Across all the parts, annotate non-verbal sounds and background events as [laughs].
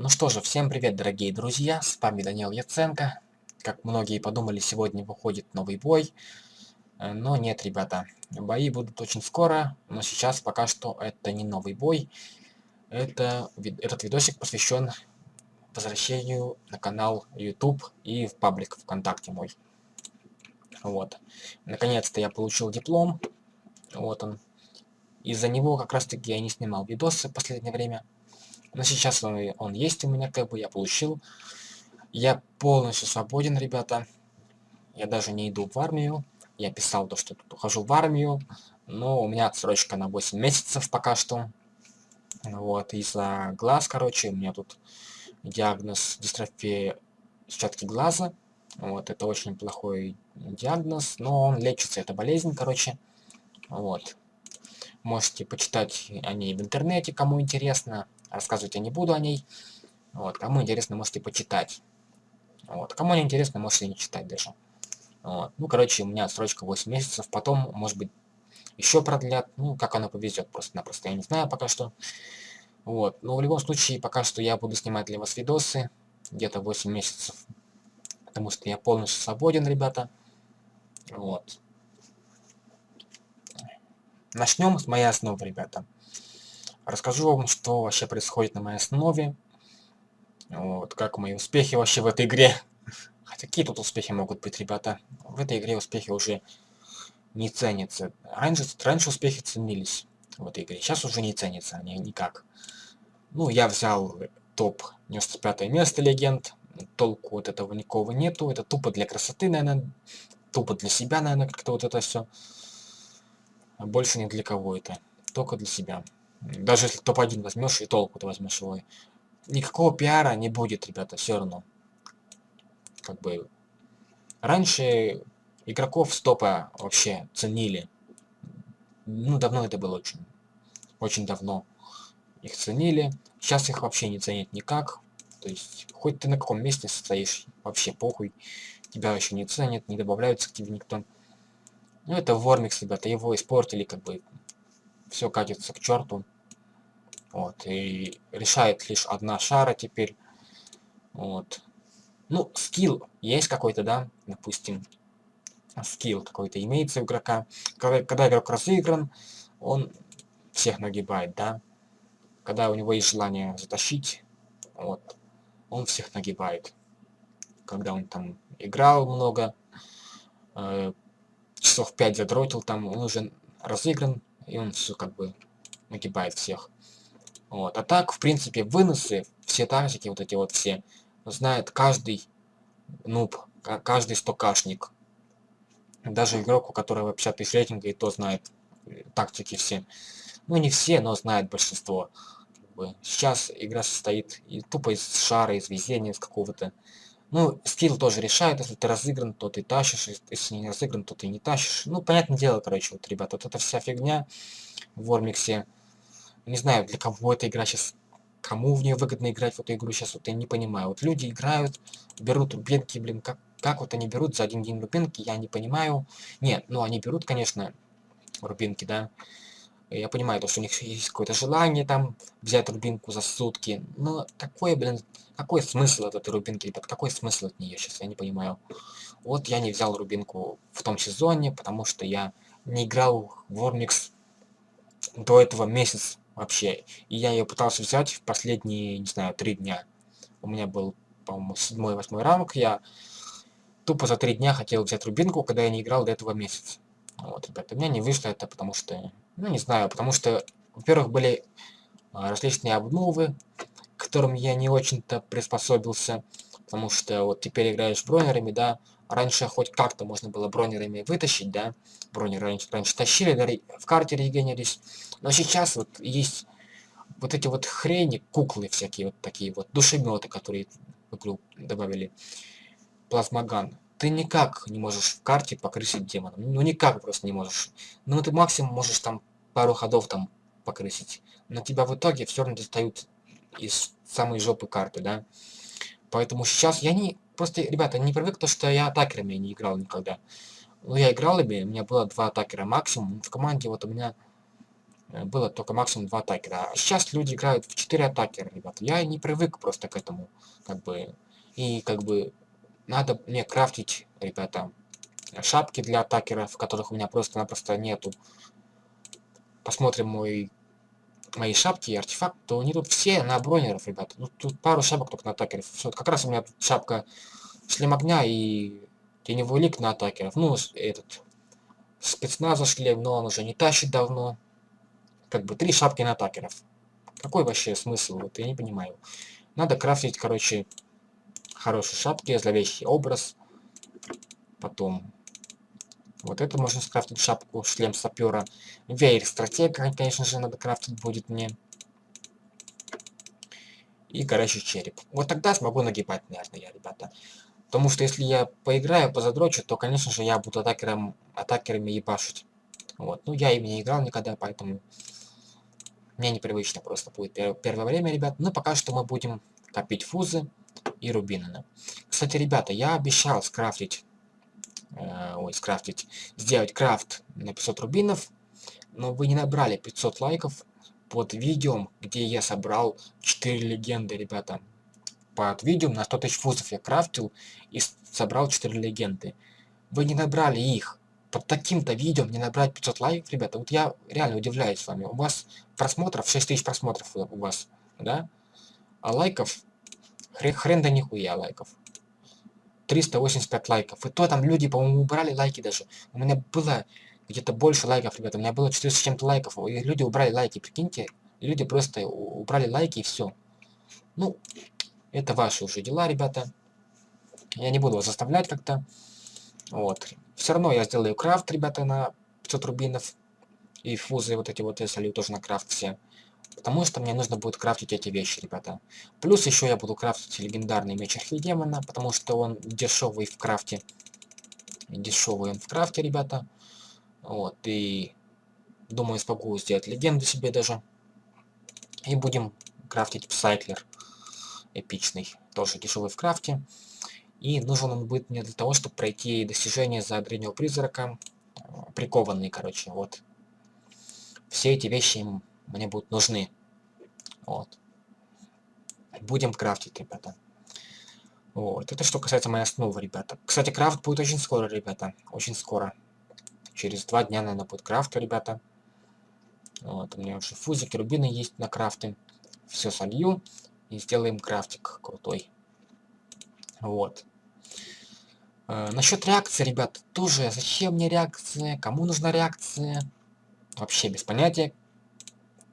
Ну что же, всем привет, дорогие друзья, с вами Даниил Яценко. Как многие подумали, сегодня выходит новый бой. Э, но нет, ребята, бои будут очень скоро, но сейчас пока что это не новый бой. Это, этот видосик посвящен возвращению на канал YouTube и в паблик ВКонтакте мой. Вот. Наконец-то я получил диплом. Вот он. Из-за него как раз таки я не снимал видосы в последнее время. Но сейчас он, он есть у меня, как бы я получил. Я полностью свободен, ребята. Я даже не иду в армию. Я писал то, что тут ухожу в армию. Но у меня отсрочка на 8 месяцев пока что. Вот, из-за глаз, короче, у меня тут диагноз дистрофия сетчатки глаза. Вот, это очень плохой диагноз, но он лечится, это болезнь, короче. Вот. Можете почитать о ней в интернете, кому интересно. Рассказывать я не буду о ней. Вот, кому интересно, можете почитать. Вот, кому не интересно, можете не читать даже. Вот. Ну, короче, у меня срочка 8 месяцев, потом, может быть, еще продлят. Ну, как оно повезет, просто-напросто, я не знаю пока что. Вот, но в любом случае, пока что я буду снимать для вас видосы, где-то 8 месяцев. Потому что я полностью свободен, ребята. Вот. Начнем с моей основы, ребята. Расскажу вам, что вообще происходит на моей основе. Вот, как мои успехи вообще в этой игре. Хотя какие тут успехи могут быть, ребята? В этой игре успехи уже не ценятся. Раньше, раньше успехи ценились в этой игре. Сейчас уже не ценятся они никак. Ну, я взял топ 95 место легенд. Толку вот этого никого нету. Это тупо для красоты, наверное. Тупо для себя, наверное, как-то вот это все. А больше ни для кого это. Только для себя. Даже если топ-1 возьмешь и толку ты возьмешь его. Никакого пиара не будет, ребята, все равно. Как бы... Раньше игроков с топа вообще ценили. Ну, давно это было очень. Очень давно. Их ценили. Сейчас их вообще не ценят никак. То есть, хоть ты на каком месте стоишь, вообще похуй. Тебя еще не ценят, не добавляются к тебе никто. Ну, это Вормикс, ребята, его испортили, как бы все катится к черту. Вот, и решает лишь одна шара теперь. Вот. Ну, скилл есть какой-то, да, допустим. Скилл какой-то имеется у игрока. Когда, когда игрок разыгран, он всех нагибает, да. Когда у него есть желание затащить, вот, он всех нагибает. Когда он там играл много, э, часов 5 задротил, там он уже разыгран, и он все как бы нагибает всех. Вот. А так, в принципе, выносы, все тактики, вот эти вот все, знает каждый нуб, каждый стокашник. Даже игрок, у которого 50 тысяч рейтинга, и то знает э, тактики все. Ну, не все, но знает большинство. Сейчас игра состоит и тупо из шара, из везения, из какого-то. Ну, скилл тоже решает, если ты разыгран, то ты тащишь, если не разыгран, то ты не тащишь. Ну, понятное дело, короче, вот, ребята, вот эта вся фигня в Вормиксе. Не знаю, для кого эта игра сейчас, кому в нее выгодно играть в эту игру сейчас, вот я не понимаю. Вот люди играют, берут рубинки, блин, как, как вот они берут за один день рубинки, я не понимаю. Нет, ну они берут, конечно, рубинки, да. Я понимаю, то, что у них есть какое-то желание там взять рубинку за сутки. Но такое, блин, какой смысл от этой рубинки, ребят? Какой смысл от нее сейчас? Я не понимаю. Вот я не взял рубинку в том сезоне, потому что я не играл в Вормикс до этого месяц вообще. И я ее пытался взять в последние, не знаю, три дня. У меня был, по-моему, седьмой, восьмой ранг. Я тупо за три дня хотел взять рубинку, когда я не играл до этого месяца. Вот, ребята, у меня не вышло это, потому что, ну, не знаю, потому что, во-первых, были а, различные обновы, к которым я не очень-то приспособился, потому что вот теперь играешь бронерами, да, раньше хоть как-то можно было бронерами вытащить, да, бронеры раньше, раньше тащили, да, в карте регенерились, но сейчас вот есть вот эти вот хрени, куклы всякие вот такие вот, душеметы, которые в игру добавили, плазмоган, ты никак не можешь в карте покрысить демоном. Ну никак просто не можешь. Ну ты максимум можешь там пару ходов там покрысить. Но тебя в итоге все равно достают из самой жопы карты, да. Поэтому сейчас я не... Просто, ребята, не привык то, что я атакерами не играл никогда. Ну, я играл ими, у меня было два атакера максимум. В команде вот у меня э, было только максимум два атакера. А сейчас люди играют в 4 атакера, ребята. Я не привык просто к этому, как бы. И как бы надо мне крафтить, ребята, шапки для атакеров, которых у меня просто-напросто нету. Посмотрим мой мои шапки и артефакт, то они тут все на бронеров, ребята. Ну, тут пару шапок только на атакеров. Вот как раз у меня тут шапка шлем огня и теневой лик на атакеров. Ну, этот спецназа шлем, но он уже не тащит давно. Как бы три шапки на атакеров. Какой вообще смысл? Вот я не понимаю. Надо крафтить, короче, хорошие шапки, зловещий образ. Потом вот это можно скрафтить шапку, шлем сапера. Веер стратега, конечно же, надо крафтить будет мне. И горящий череп. Вот тогда смогу нагибать, наверное, я, ребята. Потому что если я поиграю, позадрочу, то, конечно же, я буду атакером, атакерами ебашить. Вот. Ну, я ими не играл никогда, поэтому мне непривычно просто будет первое время, ребят. Но пока что мы будем копить фузы и рубины. Кстати, ребята, я обещал скрафтить э, ой, скрафтить, сделать крафт на 500 рубинов, но вы не набрали 500 лайков под видео, где я собрал 4 легенды, ребята. Под видео на 100 тысяч фузов я крафтил и собрал 4 легенды. Вы не набрали их. Под таким-то видео мне набрать 500 лайков, ребята. Вот я реально удивляюсь с вами. У вас просмотров, 6 тысяч просмотров у вас, да? А лайков, хрен, хрен да нихуя лайков. 385 лайков. И то там люди, по-моему, убрали лайки даже. У меня было где-то больше лайков, ребята. У меня было 400 с чем-то лайков. И люди убрали лайки, прикиньте. Люди просто убрали лайки и все. Ну, это ваши уже дела, ребята. Я не буду вас заставлять как-то. Вот. Все равно я сделаю крафт, ребята, на 500 рубинов. И фузы вот эти вот я солью тоже на крафт все. Потому что мне нужно будет крафтить эти вещи, ребята. Плюс еще я буду крафтить легендарный меч Архидемона, потому что он дешевый в крафте. Дешевый он в крафте, ребята. Вот, и думаю, смогу сделать легенду себе даже. И будем крафтить Псайклер эпичный, тоже дешевый в крафте. И нужен он будет мне для того, чтобы пройти достижение за древнего призрака. Прикованный, короче, вот. Все эти вещи мне будут нужны. Вот. Будем крафтить, ребята. Вот. Это что касается моей основы, ребята. Кстати, крафт будет очень скоро, ребята. Очень скоро. Через два дня, наверное, будет крафт, ребята. Вот. У меня уже фузики, рубины есть на крафты. Все солью. И сделаем крафтик крутой. Вот. Э, насчет реакции, ребята, тоже зачем мне реакция, кому нужна реакция, вообще без понятия.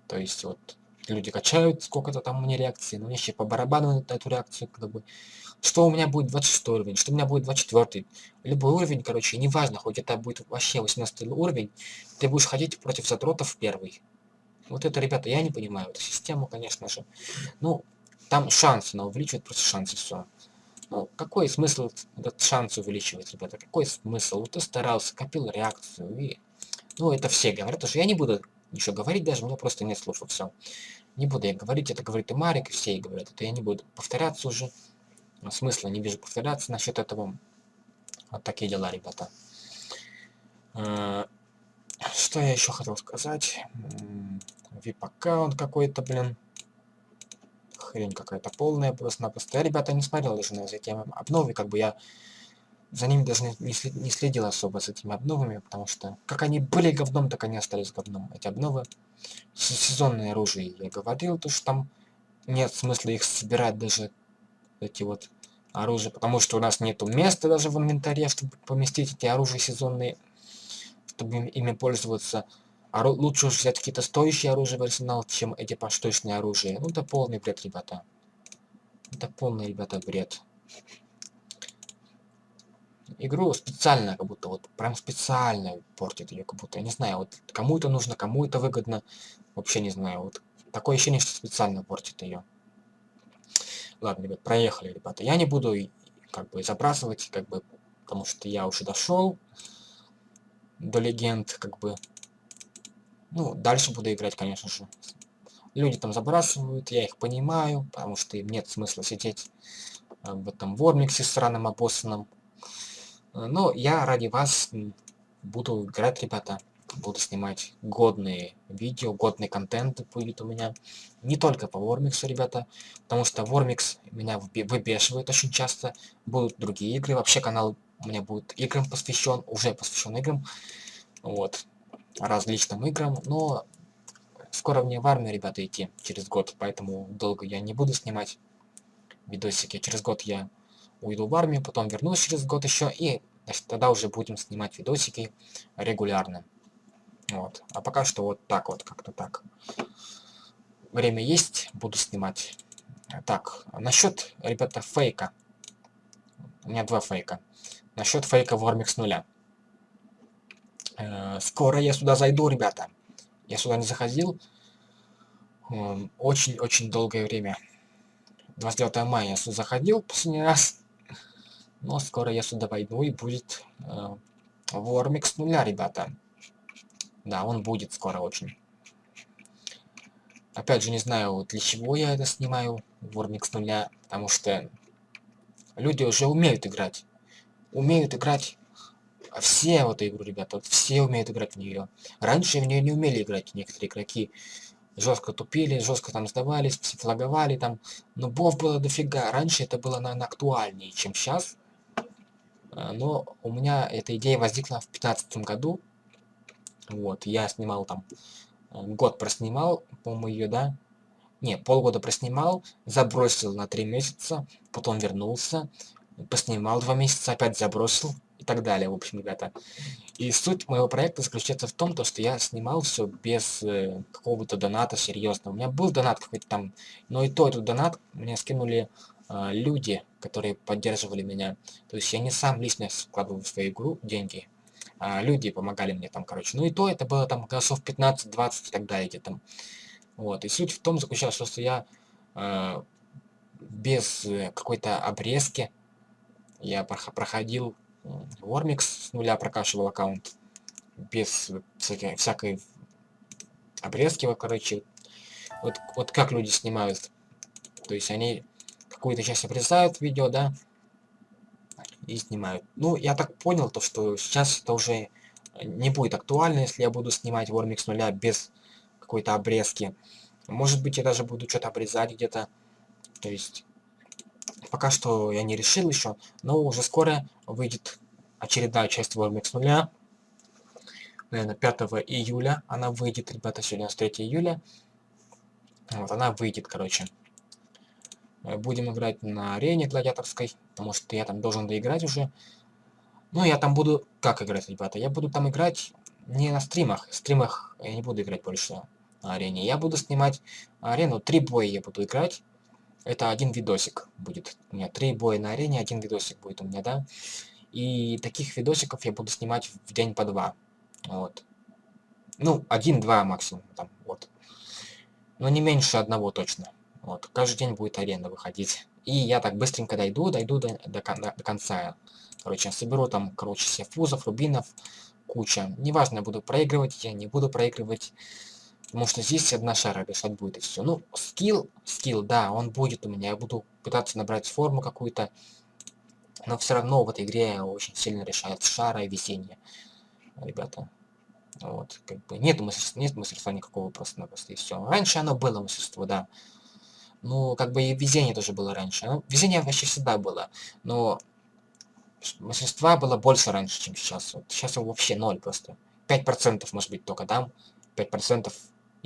То есть вот люди качают сколько-то там меня реакции, но мне еще по барабану эту реакцию, как бы. Что у меня будет 26 уровень, что у меня будет 24. Любой уровень, короче, неважно, хоть это будет вообще 18 уровень, ты будешь ходить против задротов первый. Вот это, ребята, я не понимаю эту систему, конечно же. Ну, там шансы, она увеличивает просто шансы, все. Ну, какой смысл этот шанс увеличивать, ребята? Какой смысл? Вот ты старался, копил реакцию и... Ну, это все говорят, что я не буду еще говорить даже, у просто нет слов, и все. Не буду я говорить, это говорит и Марик, и все говорят, это я не буду повторяться уже. Смысла не вижу повторяться насчет этого. Вот такие дела, ребята. Э, что я еще хотел сказать? VIP-аккаунт какой-то, блин. Хрень какая-то полная просто-напросто. Я, ребята, не смотрел даже на эти обновы, как бы я за ними даже не, не следил особо с этими обновами, потому что как они были говном, так они остались говном. Эти обновы. Сезонные оружие я говорил, то что там нет смысла их собирать даже эти вот оружия, потому что у нас нету места даже в инвентаре, чтобы поместить эти оружия сезонные, чтобы ими пользоваться. Ору лучше уж взять какие-то стоящие оружия в арсенал, чем эти поштучные оружия. Ну это полный бред, ребята. Это полный, ребята, бред игру специально, как будто вот прям специально портит ее, как будто, я не знаю, вот кому это нужно, кому это выгодно, вообще не знаю, вот такое ощущение, что специально портит ее. Ладно, ребят, проехали, ребята. Я не буду как бы забрасывать, как бы, потому что я уже дошел до легенд, как бы. Ну, дальше буду играть, конечно же. Люди там забрасывают, я их понимаю, потому что им нет смысла сидеть э, в этом вормиксе странным обоссанном. Но я ради вас буду играть, ребята. буду снимать годные видео, годный контент будет у меня. Не только по Вормиксу, ребята, потому что Вормикс меня выбешивает очень часто. Будут другие игры, вообще канал у меня будет играм посвящен, уже посвящен играм. Вот, различным играм, но скоро мне в армию, ребята, идти через год, поэтому долго я не буду снимать видосики. Через год я уйду в армию, потом вернусь через год еще, и значит, тогда уже будем снимать видосики регулярно. Вот. А пока что вот так вот, как-то так. Время есть, буду снимать. Так, насчет, ребята, фейка. У меня два фейка. Насчет фейка Вормик с нуля. Э, скоро я сюда зайду, ребята. Я сюда не заходил. Очень-очень долгое время. 29 мая я сюда заходил последний раз. Но скоро я сюда войду и будет э, Вормик с нуля, ребята. Да, он будет скоро очень. Опять же, не знаю, для чего я это снимаю, Вормик с нуля, потому что люди уже умеют играть. Умеют играть все в эту игру, ребята, вот все умеют играть в нее. Раньше в нее не умели играть некоторые игроки. Жестко тупили, жестко там сдавались, флаговали там. Но бов было дофига. Раньше это было, наверное, актуальнее, чем сейчас. А, но у меня эта идея возникла в 2015 году, вот, я снимал там, э, год проснимал, по-моему, ее, да? Не, полгода проснимал, забросил на три месяца, потом вернулся, поснимал два месяца, опять забросил и так далее, в общем, ребята. И суть моего проекта заключается в том, то, что я снимал все без э, какого-то доната серьезного. У меня был донат какой-то там, но и то этот донат мне скинули э, люди, которые поддерживали меня. То есть я не сам лично складывал в свою игру деньги, а, люди помогали мне там, короче. Ну и то это было там голосов 15-20 и так далее где там. Вот. И суть в том заключалась, что я э, без э, какой-то обрезки я проходил Вормикс с нуля прокачивал аккаунт без всякой, всякой обрезки, вот, короче. Вот, вот как люди снимают. То есть они какую-то часть обрезают видео, да, и снимают. Ну, я так понял, то что сейчас это уже не будет актуально, если я буду снимать Вормик с нуля без какой-то обрезки. Может быть, я даже буду что-то обрезать где-то. То есть, пока что я не решил еще, но уже скоро выйдет очередная часть с нуля. Наверное, 5 июля она выйдет, ребята, сегодня 3 июля. Вот, она выйдет, короче. Э, будем играть на арене гладиаторской, потому что я там должен доиграть уже. Ну, я там буду... Как играть, ребята? Я буду там играть не на стримах. В стримах я не буду играть больше на арене. Я буду снимать арену. Три боя я буду играть. Это один видосик будет. У меня три боя на арене, один видосик будет у меня, да? И таких видосиков я буду снимать в день по два. Вот. Ну, один-два максимум, там, вот. Но не меньше одного точно. Вот, каждый день будет аренда выходить. И я так быстренько дойду, дойду до, до, до, конца. Короче, соберу там, короче, все фузов, рубинов, куча. Неважно, буду проигрывать, я не буду проигрывать. Потому что здесь одна шара решать будет и все. Ну, скилл, скилл, да, он будет у меня. Я буду пытаться набрать форму какую-то. Но все равно в этой игре очень сильно решает шара и везение. Ребята. Вот, как бы нет мастерства, нет мастерства никакого просто-напросто и все. Раньше оно было мастерство, да. Ну, как бы и везение тоже было раньше. Ну, везение вообще всегда было. Но мастерства было больше раньше, чем сейчас. Вот сейчас его вообще ноль просто. 5% может быть только дам. 5%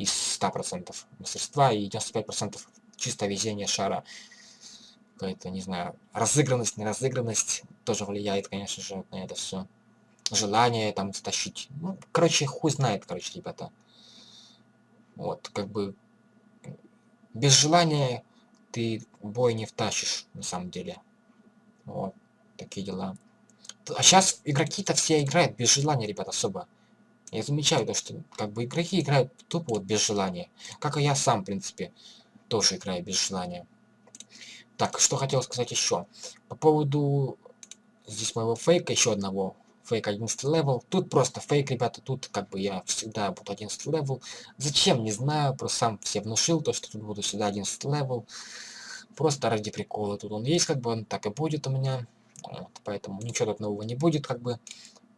из 100% мастерства и 95% чисто везение шара. Какая-то, не знаю, разыгранность, неразыгранность тоже влияет, конечно же, на это все. Желание там стащить. Ну, короче, хуй знает, короче, ребята. Вот, как бы без желания ты бой не втащишь, на самом деле. Вот, такие дела. А сейчас игроки-то все играют без желания, ребят, особо. Я замечаю то, что как бы игроки играют тупо вот без желания. Как и я сам, в принципе, тоже играю без желания. Так, что хотел сказать еще. По поводу здесь моего фейка, еще одного фейк 11 level. Тут просто фейк, ребята, тут как бы я всегда буду 11 level. Зачем, не знаю, просто сам все внушил то, что тут буду всегда 11 level. Просто ради прикола. Тут он есть, как бы он так и будет у меня. Вот, поэтому ничего тут нового не будет, как бы.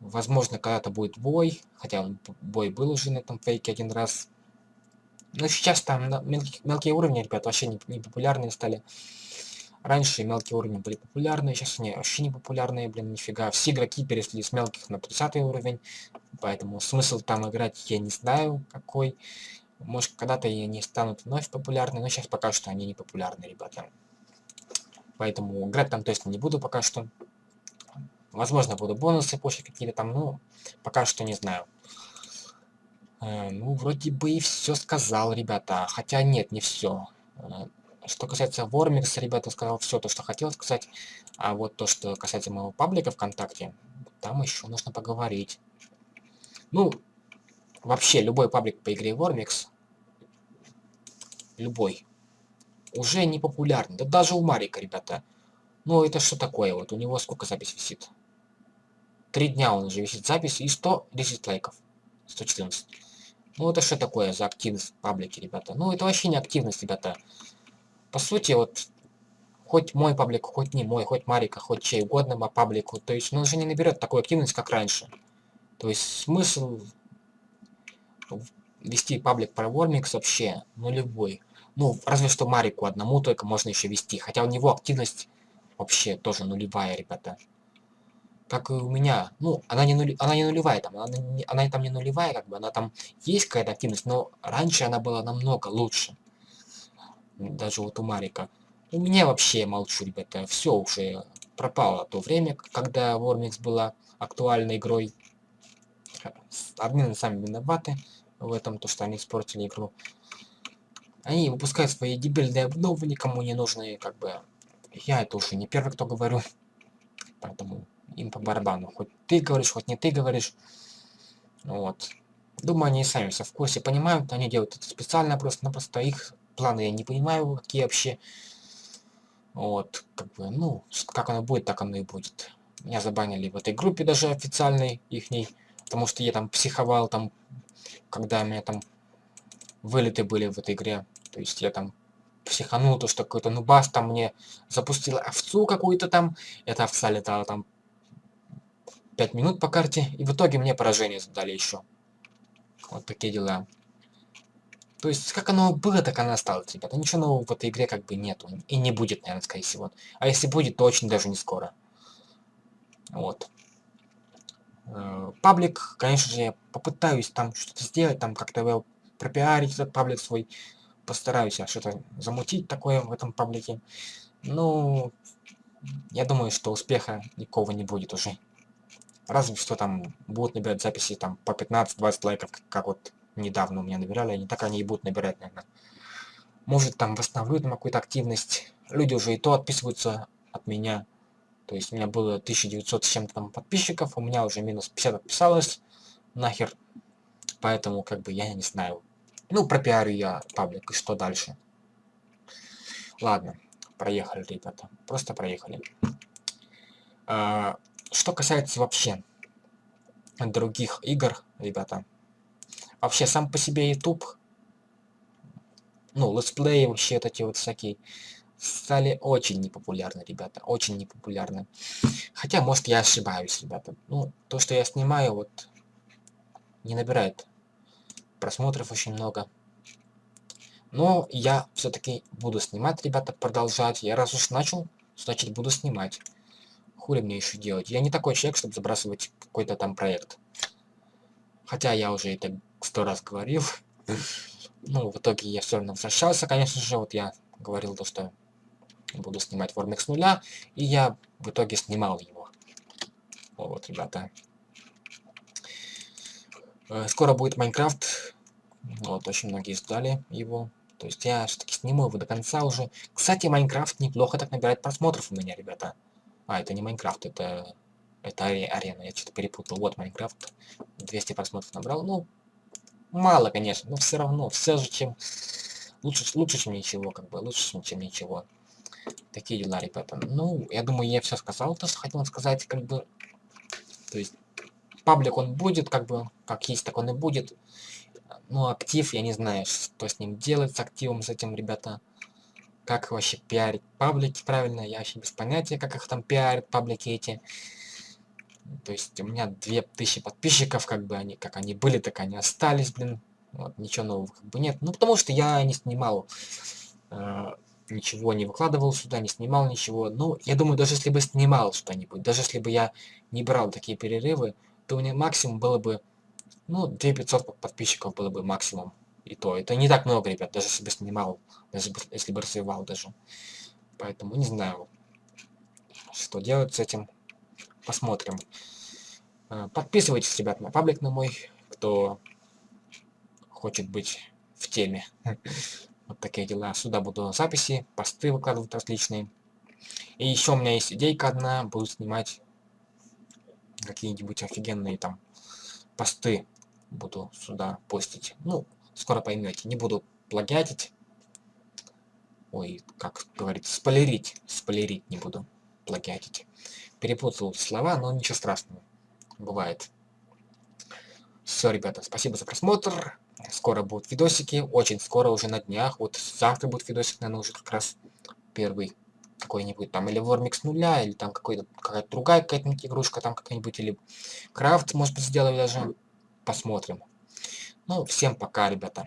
Возможно, когда-то будет бой, хотя бой был уже на этом фейке один раз. Но сейчас там мелкие, мелкие уровни, ребят, вообще не, не популярные стали. Раньше мелкие уровни были популярны, сейчас они вообще не популярные, блин, нифига. Все игроки перешли с мелких на 30 уровень, поэтому смысл там играть я не знаю какой. Может, когда-то и они станут вновь популярны, но сейчас пока что они не популярны, ребята. Поэтому играть там точно не буду пока что. Возможно, буду бонусы позже какие-то там, ну, пока что не знаю. Э, ну, вроде бы и все сказал, ребята. Хотя нет, не все. Э, что касается Вормикса, ребята, сказал все то, что хотел сказать. А вот то, что касается моего паблика ВКонтакте, там еще нужно поговорить. Ну, вообще, любой паблик по игре Вормикс, любой, уже не популярный. Да даже у Марика, ребята. Ну, это что такое? Вот у него сколько запись висит? Три дня он уже висит запись и 110 лайков. 114. Ну, это что такое за активность в паблике, ребята? Ну, это вообще не активность, ребята. По сути, вот, хоть мой паблик, хоть не мой, хоть Марика, хоть чей угодно по паблику, то есть он уже не наберет такую активность, как раньше. То есть смысл вести паблик про Вормикс вообще нулевой. Ну, разве что Марику одному только можно еще вести, хотя у него активность вообще тоже нулевая, ребята как и у меня. Ну, она не, нули, она не нулевая там, она, не, она там не нулевая, как бы, она там есть какая-то активность, но раньше она была намного лучше. Даже вот у Марика. У меня вообще молчу, ребята, все уже пропало то время, когда Вормикс была актуальной игрой. Админы сами виноваты в этом, то что они испортили игру. Они выпускают свои дебильные обновы, никому не нужные, как бы. Я это уже не первый, кто говорю. Поэтому им по барабану. Хоть ты говоришь, хоть не ты говоришь. Вот. Думаю, они сами все в курсе понимают, они делают это специально, просто-напросто их планы я не понимаю, какие вообще. Вот, как бы, ну, как оно будет, так оно и будет. Меня забанили в этой группе даже официальной, ихней, потому что я там психовал, там, когда у меня там вылеты были в этой игре. То есть я там психанул, то что какой-то нубас там мне запустил овцу какую-то там, эта овца летала там 5 минут по карте, и в итоге мне поражение задали еще. Вот такие дела. То есть, как оно было, так оно осталось, ребята. Ничего нового в этой игре как бы нету. И не будет, наверное, скорее всего. А если будет, то очень даже не скоро. Вот. Э, паблик, конечно же, я попытаюсь там что-то сделать, там как-то пропиарить этот паблик свой. Постараюсь что-то замутить такое в этом паблике. Ну, я думаю, что успеха никого не будет уже. Разве что там будут набирать записи там по 15-20 лайков, как, вот недавно у меня набирали, они так они и будут набирать, наверное. Может там восстановлю там какую-то активность. Люди уже и то отписываются от меня. То есть у меня было 1900 с чем-то там подписчиков, у меня уже минус 50 отписалось. Нахер. Поэтому как бы я не знаю. Ну, пропиарю я паблик, и что дальше? Ладно, проехали, ребята. Просто проехали. А, что касается вообще других игр, ребята, вообще сам по себе YouTube, ну, летсплеи вообще вот эти вот всякие, стали очень непопулярны, ребята, очень непопулярны. Хотя, может, я ошибаюсь, ребята. Ну, то, что я снимаю, вот, не набирает просмотров очень много. Но я все-таки буду снимать, ребята, продолжать. Я раз уж начал, значит, буду снимать хули мне еще делать? Я не такой человек, чтобы забрасывать какой-то там проект. Хотя я уже это сто раз говорил. Ну, в итоге я все равно возвращался, конечно же. Вот я говорил то, что буду снимать Warmix с нуля. И я в итоге снимал его. Вот, ребята. Э, скоро будет Майнкрафт. Вот, очень многие ждали его. То есть я все-таки сниму его до конца уже. Кстати, Майнкрафт неплохо так набирает просмотров у меня, ребята. А, это не Майнкрафт, это... Это арена, я что-то перепутал. Вот Майнкрафт. 200 просмотров набрал. Ну, мало, конечно, но все равно. Все же, чем... Лучше, лучше, чем ничего, как бы. Лучше, чем ничего. Такие дела, ребята. Ну, я думаю, я все сказал, то, что хотел сказать, как бы... То есть, паблик он будет, как бы, как есть, так он и будет. Ну, актив, я не знаю, что с ним делать, с активом, с этим, ребята как вообще пиарить паблики правильно, я вообще без понятия, как их там пиарят, паблики эти. То есть у меня 2000 подписчиков, как бы они, как они были, так они остались, блин. Вот, ничего нового как бы нет. Ну, потому что я не снимал, э, ничего не выкладывал сюда, не снимал ничего. Ну, я думаю, даже если бы снимал что-нибудь, даже если бы я не брал такие перерывы, то у меня максимум было бы, ну, 2500 подписчиков было бы максимум. И то, это не так много, ребят, даже если бы снимал, даже если бы развивал даже. Поэтому не знаю, что делать с этим. Посмотрим. Э, подписывайтесь, ребят, на паблик на мой, кто хочет быть в теме. [laughs] Вот такие дела. Сюда буду записи, посты выкладывать различные. И еще у меня есть идейка одна, буду снимать какие-нибудь офигенные там посты. Буду сюда постить. Ну, скоро поймете. Не буду плагиатить. Ой, как говорится, спойлерить. Спойлерить не буду. Плагиатить. Перепутал слова, но ничего страшного. Бывает. Все, ребята, спасибо за просмотр. Скоро будут видосики, очень скоро, уже на днях. Вот завтра будет видосик, наверное, уже как раз первый какой-нибудь там, или Вормикс нуля, или там какой-то какая-то другая какая-нибудь игрушка там какая-нибудь, или крафт, может быть, сделаю даже. Посмотрим. Ну, всем пока, ребята.